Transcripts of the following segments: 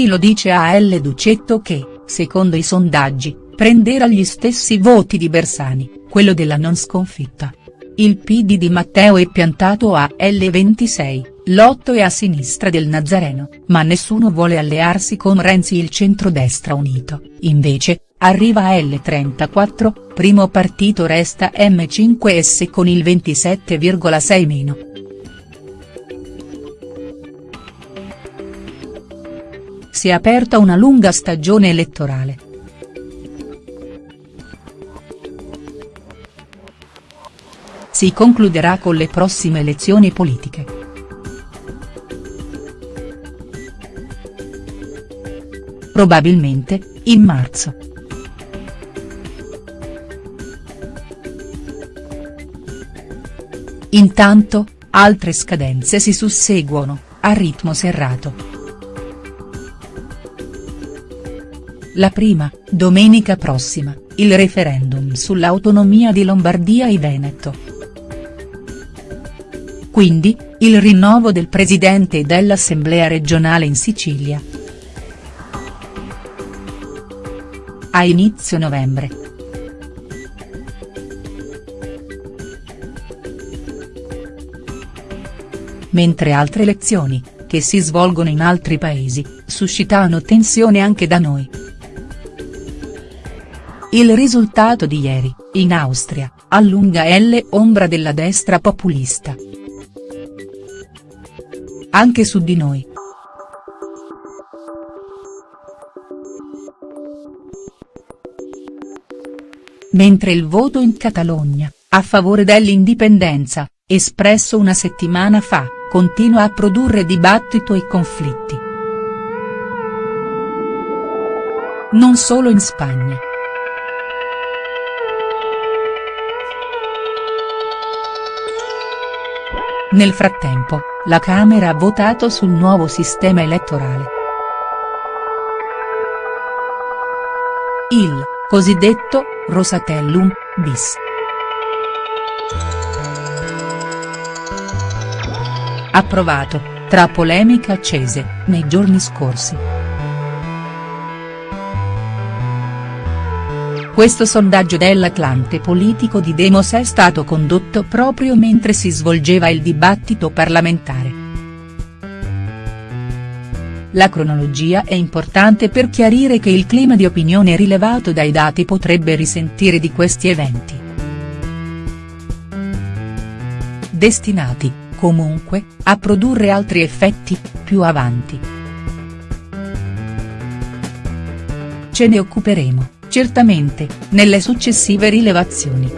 Zacchi lo dice a L. Ducetto che, secondo i sondaggi, prenderà gli stessi voti di Bersani, quello della non sconfitta. Il PD di Matteo è piantato a L26, l'otto è a sinistra del Nazareno, ma nessuno vuole allearsi con Renzi il centrodestra unito, invece, arriva a L34, primo partito resta M5S con il 27,6 meno. Si è aperta una lunga stagione elettorale. Si concluderà con le prossime elezioni politiche. Probabilmente, in marzo. Intanto, altre scadenze si susseguono, a ritmo serrato. La prima, domenica prossima, il referendum sull'autonomia di Lombardia e Veneto. Quindi, il rinnovo del presidente dell'Assemblea regionale in Sicilia. A inizio novembre. Mentre altre elezioni, che si svolgono in altri paesi, suscitano tensione anche da noi. Il risultato di ieri, in Austria, allunga L ombra della destra populista. Anche su di noi. Mentre il voto in Catalogna, a favore dell'indipendenza, espresso una settimana fa, continua a produrre dibattito e conflitti. Non solo in Spagna. Nel frattempo, la Camera ha votato sul nuovo sistema elettorale. Il, cosiddetto, Rosatellum, bis. Approvato, tra polemiche accese, nei giorni scorsi. Questo sondaggio dell'Atlante politico di Demos è stato condotto proprio mentre si svolgeva il dibattito parlamentare. La cronologia è importante per chiarire che il clima di opinione rilevato dai dati potrebbe risentire di questi eventi. Destinati, comunque, a produrre altri effetti, più avanti. Ce ne occuperemo certamente, nelle successive rilevazioni.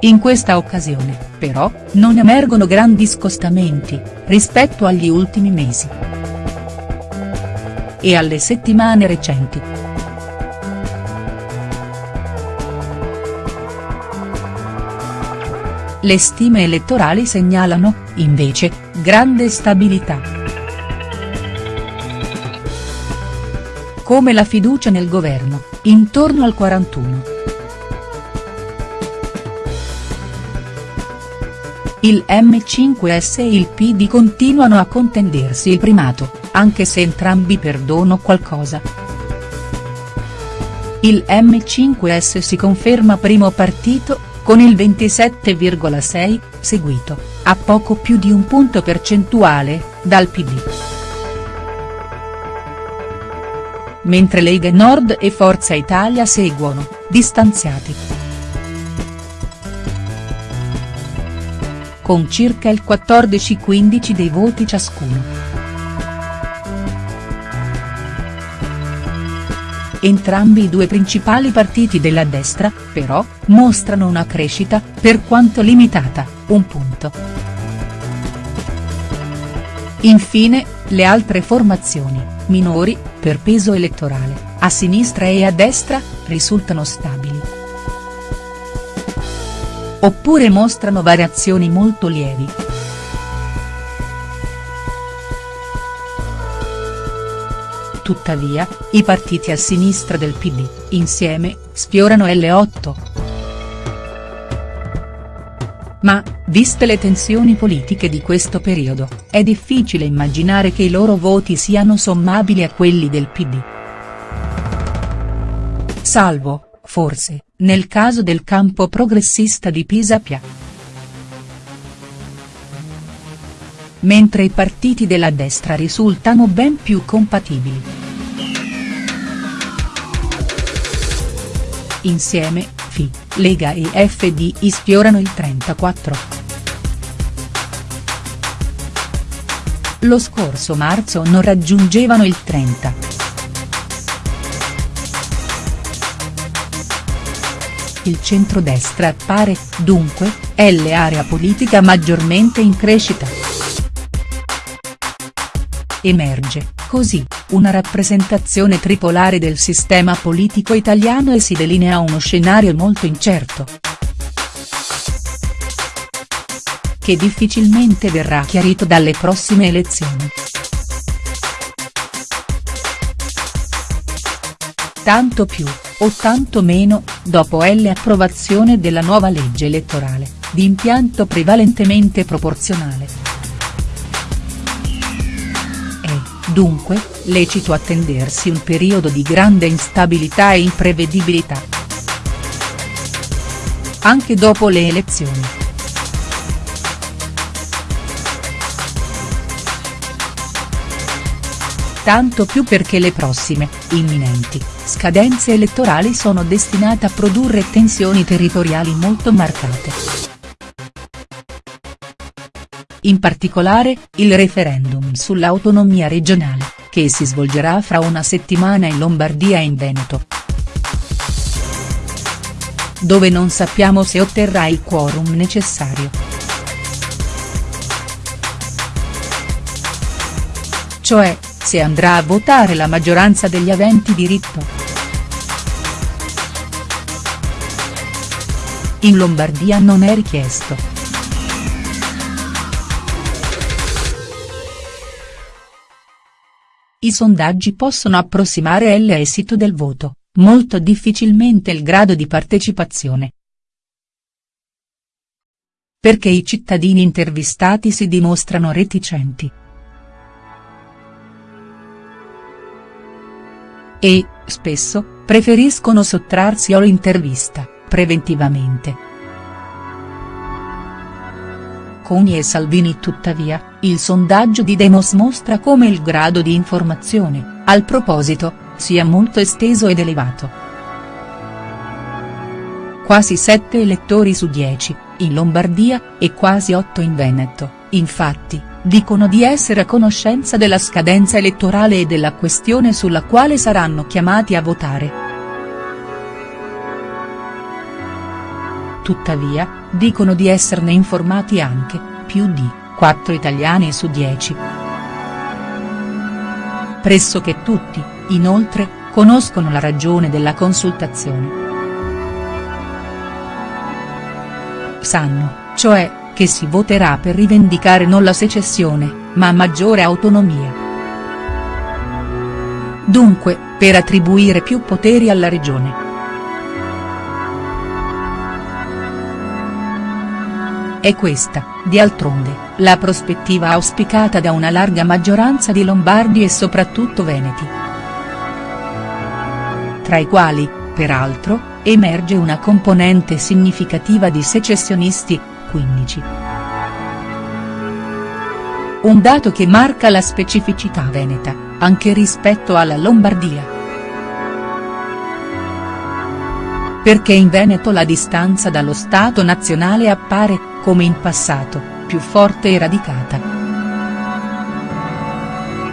In questa occasione, però, non emergono grandi scostamenti, rispetto agli ultimi mesi. E alle settimane recenti. Le stime elettorali segnalano, invece, grande stabilità. Come la fiducia nel governo, intorno al 41. Il M5S e il PD continuano a contendersi il primato, anche se entrambi perdono qualcosa. Il M5S si conferma primo partito, con il 27,6, seguito, a poco più di un punto percentuale, dal PD mentre Lega Nord e Forza Italia seguono, distanziati. Con circa il 14-15 dei voti ciascuno. Entrambi i due principali partiti della destra, però, mostrano una crescita, per quanto limitata, un punto. Infine, le altre formazioni, minori, per peso elettorale, a sinistra e a destra, risultano stabili. Oppure mostrano variazioni molto lievi. Tuttavia, i partiti a sinistra del PD, insieme, sfiorano L8. Ma, viste le tensioni politiche di questo periodo, è difficile immaginare che i loro voti siano sommabili a quelli del PD. Salvo, forse, nel caso del campo progressista di Pisapia. Mentre i partiti della destra risultano ben più compatibili. Insieme, FI, Lega e FDI sfiorano il 34. Lo scorso marzo non raggiungevano il 30. Il centrodestra appare, dunque, è l'area politica maggiormente in crescita. Emerge, così, una rappresentazione tripolare del sistema politico italiano e si delinea uno scenario molto incerto. Che difficilmente verrà chiarito dalle prossime elezioni. Tanto più, o tanto meno, dopo l'approvazione della nuova legge elettorale, di impianto prevalentemente proporzionale. Dunque, lecito attendersi un periodo di grande instabilità e imprevedibilità. Anche dopo le elezioni. Tanto più perché le prossime, imminenti, scadenze elettorali sono destinate a produrre tensioni territoriali molto marcate. In particolare, il referendum sull'autonomia regionale, che si svolgerà fra una settimana in Lombardia e in Veneto. Dove non sappiamo se otterrà il quorum necessario. Cioè, se andrà a votare la maggioranza degli aventi diritto. In Lombardia non è richiesto. I sondaggi possono approssimare l'esito del voto, molto difficilmente il grado di partecipazione. Perché i cittadini intervistati si dimostrano reticenti. E, spesso, preferiscono sottrarsi all'intervista, preventivamente. Bocconi e Salvini tuttavia, il sondaggio di Demos mostra come il grado di informazione, al proposito, sia molto esteso ed elevato. Quasi 7 elettori su 10, in Lombardia, e quasi 8 in Veneto, infatti, dicono di essere a conoscenza della scadenza elettorale e della questione sulla quale saranno chiamati a votare. Tuttavia, dicono di esserne informati anche, più di, 4 italiani su 10. Pressoché tutti, inoltre, conoscono la ragione della consultazione. Sanno, cioè, che si voterà per rivendicare non la secessione, ma maggiore autonomia. Dunque, per attribuire più poteri alla regione. È questa, di altronde, la prospettiva auspicata da una larga maggioranza di lombardi e soprattutto veneti. Tra i quali, peraltro, emerge una componente significativa di secessionisti, 15. Un dato che marca la specificità veneta, anche rispetto alla Lombardia. Perché in Veneto la distanza dallo Stato nazionale appare, come in passato, più forte e radicata.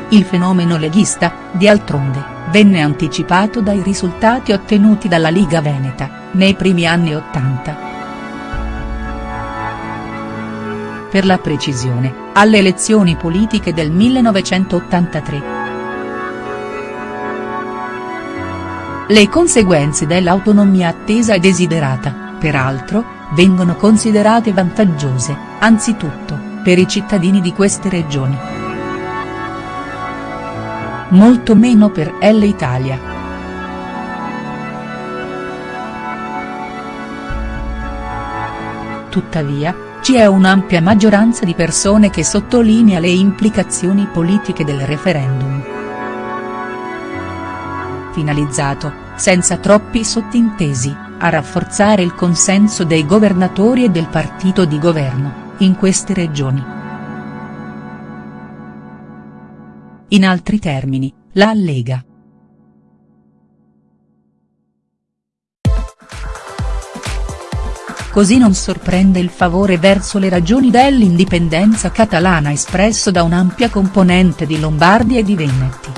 Il fenomeno leghista, di altronde, venne anticipato dai risultati ottenuti dalla Liga Veneta, nei primi anni Ottanta. Per la precisione, alle elezioni politiche del 1983. Le conseguenze dell'autonomia attesa e desiderata, peraltro, vengono considerate vantaggiose, anzitutto, per i cittadini di queste regioni. Molto meno per l'Italia. Tuttavia, C'è un'ampia maggioranza di persone che sottolinea le implicazioni politiche del referendum. Finalizzato, senza troppi sottintesi, a rafforzare il consenso dei governatori e del partito di governo, in queste regioni. In altri termini, la Lega. Così non sorprende il favore verso le ragioni dell'indipendenza catalana espresso da un'ampia componente di Lombardi e di Veneti.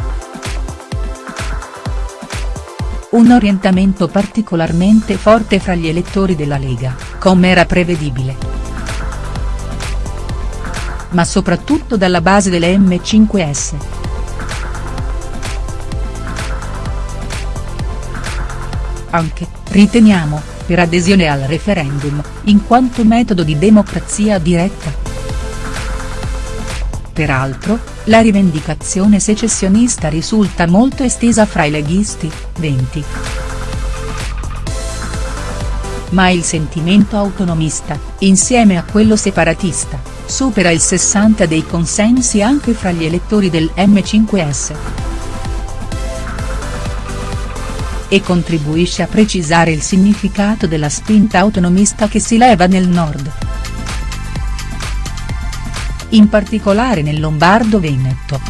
Un orientamento particolarmente forte fra gli elettori della Lega, come era prevedibile. Ma soprattutto dalla base delle M5S. Anche, riteniamo, per adesione al referendum, in quanto metodo di democrazia diretta. Peraltro, la rivendicazione secessionista risulta molto estesa fra i leghisti, 20. Ma il sentimento autonomista, insieme a quello separatista, supera il 60 dei consensi anche fra gli elettori del M5S. e contribuisce a precisare il significato della spinta autonomista che si leva nel nord. In particolare nel Lombardo-Veneto.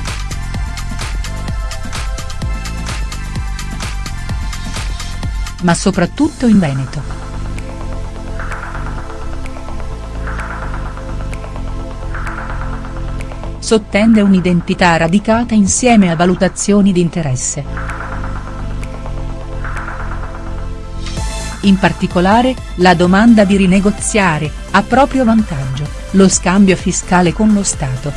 Ma soprattutto in Veneto. Sottende un'identità radicata insieme a valutazioni di interesse. In particolare, la domanda di rinegoziare, a proprio vantaggio, lo scambio fiscale con lo Stato.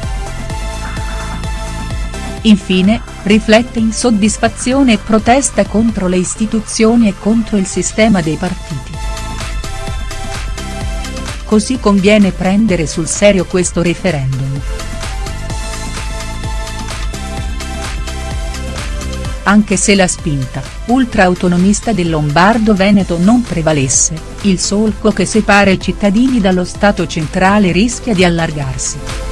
Infine, riflette insoddisfazione e protesta contro le istituzioni e contro il sistema dei partiti. Così conviene prendere sul serio questo referendum. Anche se la spinta, ultra-autonomista del Lombardo-Veneto non prevalesse, il solco che separa i cittadini dallo Stato centrale rischia di allargarsi.